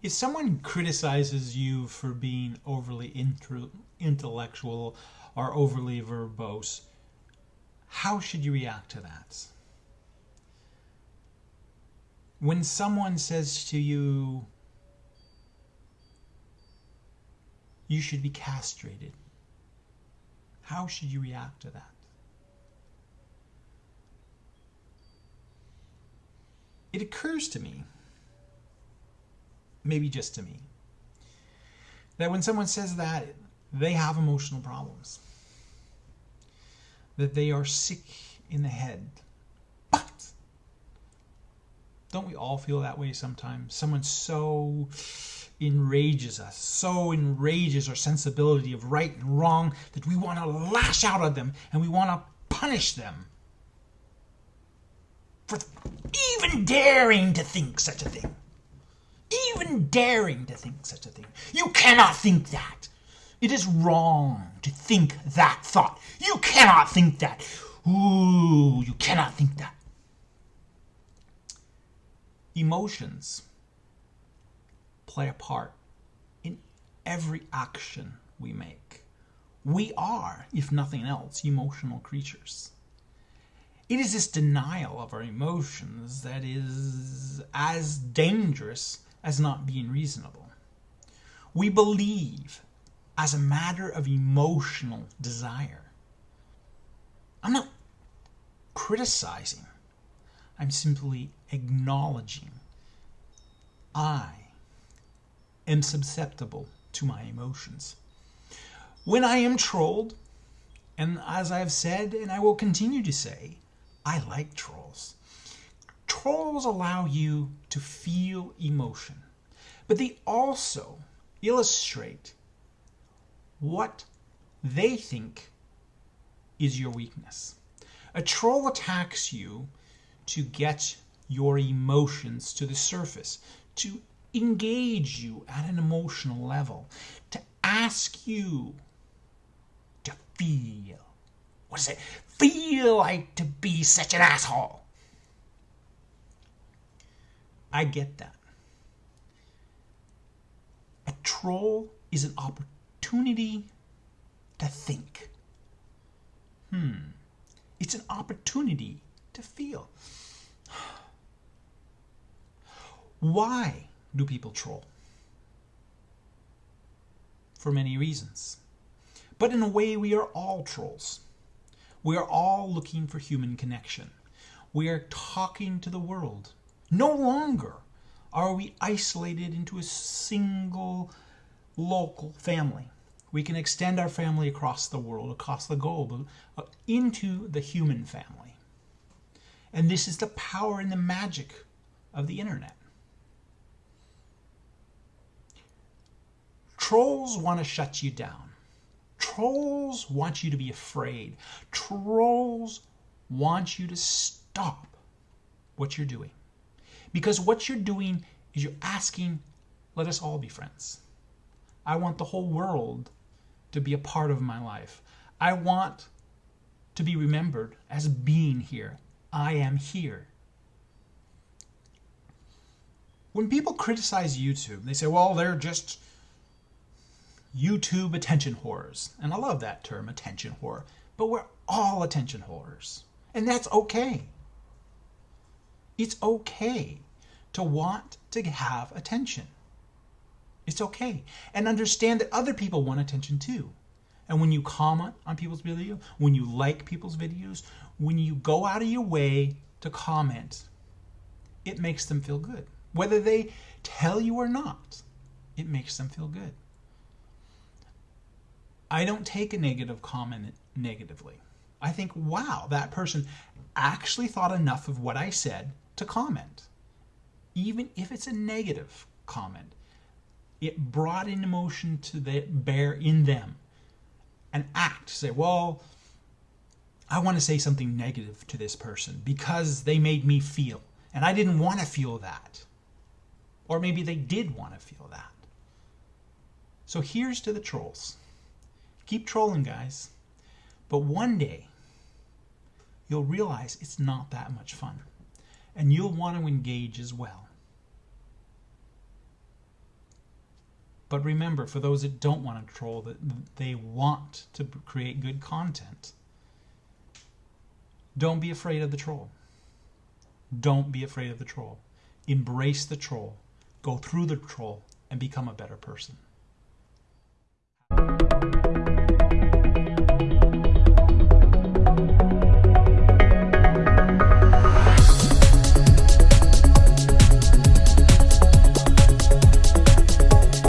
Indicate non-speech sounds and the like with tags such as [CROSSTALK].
If someone criticizes you for being overly intellectual or overly verbose, how should you react to that? When someone says to you, you should be castrated, how should you react to that? It occurs to me maybe just to me, that when someone says that, they have emotional problems. That they are sick in the head. But don't we all feel that way sometimes? Someone so enrages us, so enrages our sensibility of right and wrong that we want to lash out at them and we want to punish them for even daring to think such a thing even daring to think such a thing. You cannot think that. It is wrong to think that thought. You cannot think that. Ooh, you cannot think that. Emotions play a part in every action we make. We are, if nothing else, emotional creatures. It is this denial of our emotions that is as dangerous as not being reasonable. We believe as a matter of emotional desire. I'm not criticizing, I'm simply acknowledging I am susceptible to my emotions. When I am trolled, and as I've said and I will continue to say, I like trolls. Trolls allow you to feel emotion, but they also illustrate what they think is your weakness. A troll attacks you to get your emotions to the surface, to engage you at an emotional level, to ask you to feel. What does it feel like to be such an asshole? I get that. A troll is an opportunity to think. Hmm. It's an opportunity to feel. [SIGHS] Why do people troll? For many reasons. But in a way, we are all trolls. We are all looking for human connection. We are talking to the world. No longer are we isolated into a single local family. We can extend our family across the world, across the globe, uh, into the human family. And this is the power and the magic of the internet. Trolls want to shut you down. Trolls want you to be afraid. Trolls want you to stop what you're doing. Because what you're doing is you're asking, let us all be friends. I want the whole world to be a part of my life. I want to be remembered as being here. I am here. When people criticize YouTube, they say, well, they're just YouTube attention whores. And I love that term, attention whore. But we're all attention whores. And that's okay. It's okay to want to have attention. It's okay. And understand that other people want attention too. And when you comment on people's videos, when you like people's videos, when you go out of your way to comment, it makes them feel good. Whether they tell you or not, it makes them feel good. I don't take a negative comment negatively. I think, wow, that person actually thought enough of what I said to comment. Even if it's a negative comment, it brought an emotion to the bear in them. An act to say, well, I want to say something negative to this person because they made me feel. And I didn't want to feel that. Or maybe they did want to feel that. So here's to the trolls. Keep trolling, guys. But one day, you'll realize it's not that much fun. And you'll want to engage as well. But remember, for those that don't want to troll, that they want to create good content, don't be afraid of the troll. Don't be afraid of the troll. Embrace the troll. Go through the troll and become a better person.